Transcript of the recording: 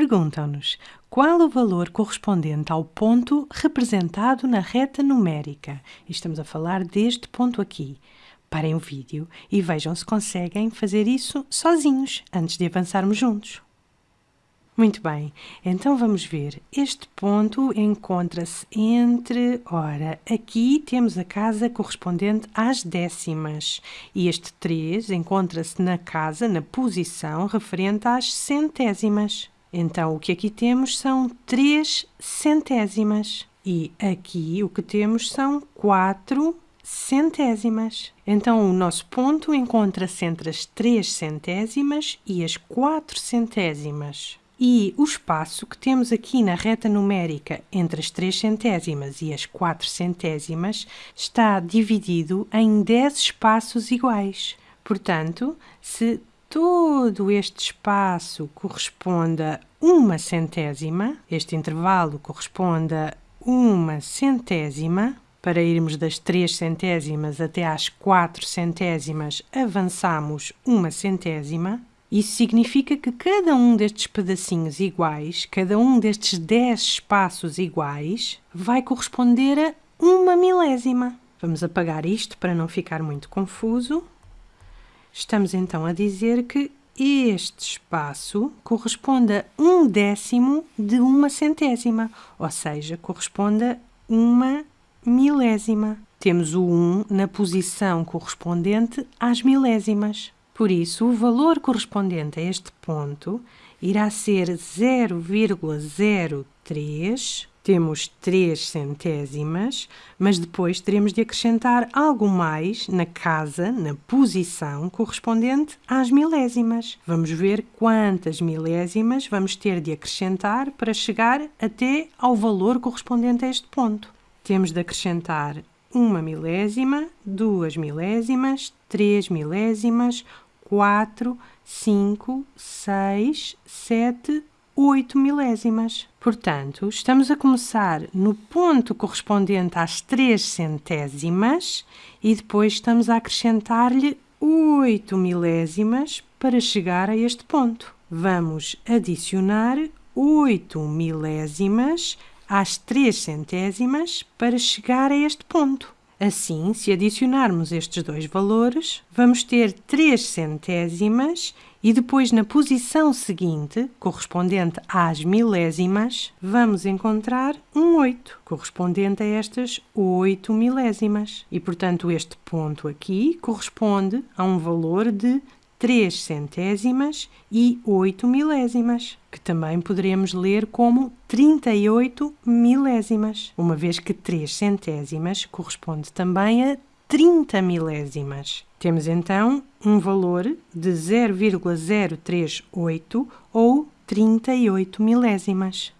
perguntam-nos qual o valor correspondente ao ponto representado na reta numérica. E estamos a falar deste ponto aqui. Parem o vídeo e vejam se conseguem fazer isso sozinhos antes de avançarmos juntos. Muito bem, então vamos ver. Este ponto encontra-se entre, ora, aqui temos a casa correspondente às décimas e este 3 encontra-se na casa, na posição referente às centésimas. Então, o que aqui temos são 3 centésimas e aqui o que temos são 4 centésimas. Então, o nosso ponto encontra-se entre as 3 centésimas e as 4 centésimas. E o espaço que temos aqui na reta numérica entre as 3 centésimas e as 4 centésimas está dividido em 10 espaços iguais. Portanto, se todo este espaço corresponde a uma centésima, este intervalo corresponde a uma centésima, para irmos das 3 centésimas até às 4 centésimas, avançamos uma centésima. Isso significa que cada um destes pedacinhos iguais, cada um destes 10 espaços iguais, vai corresponder a uma milésima. Vamos apagar isto para não ficar muito confuso. Estamos então a dizer que este espaço corresponde a um décimo de uma centésima, ou seja, corresponde a uma milésima. Temos o 1 na posição correspondente às milésimas. Por isso, o valor correspondente a este ponto irá ser 0,03. Temos 3 centésimas, mas depois teremos de acrescentar algo mais na casa, na posição correspondente às milésimas. Vamos ver quantas milésimas vamos ter de acrescentar para chegar até ao valor correspondente a este ponto. Temos de acrescentar uma milésima, duas milésimas, três milésimas, 4, 5, 6, 7, 8 milésimas. Portanto, estamos a começar no ponto correspondente às 3 centésimas e depois estamos a acrescentar-lhe 8 milésimas para chegar a este ponto. Vamos adicionar 8 milésimas às 3 centésimas para chegar a este ponto. Assim, se adicionarmos estes dois valores, vamos ter 3 centésimas e depois na posição seguinte, correspondente às milésimas, vamos encontrar um 8, correspondente a estas 8 milésimas. E, portanto, este ponto aqui corresponde a um valor de 3 centésimas e 8 milésimas, que também poderemos ler como 38 milésimas, uma vez que 3 centésimas corresponde também a 30 milésimas. Temos então um valor de 0,038 ou 38 milésimas.